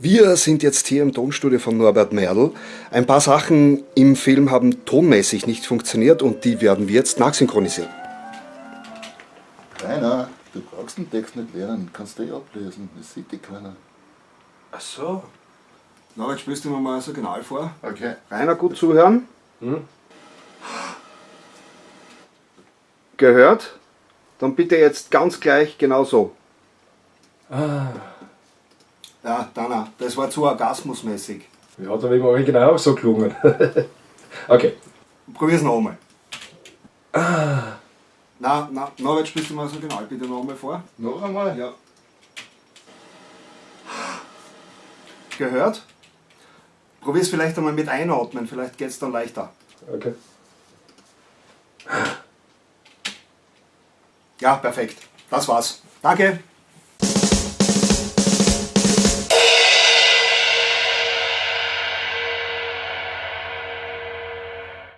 Wir sind jetzt hier im Tonstudio von Norbert Merl. Ein paar Sachen im Film haben tonmäßig nicht funktioniert und die werden wir jetzt nachsynchronisieren. Rainer, du brauchst den Text nicht lernen, kannst du eh ablesen, das sieht dich keiner. Ach so. Na, jetzt spielst du mir mal das Original vor. Okay. Rainer, gut zuhören. Gehört? Dann bitte jetzt ganz gleich genau so. Ja, Dana, das war zu orgasmusmäßig. Ja, hat aber im Original auch so gelungen. okay. Probier's noch einmal. Na, na, Norbert, spielst du mal das Original bitte noch einmal vor. Noch einmal? Ja. Gehört? Probier's vielleicht einmal mit einatmen, vielleicht geht's dann leichter. Okay. Ja, perfekt. Das war's. Danke.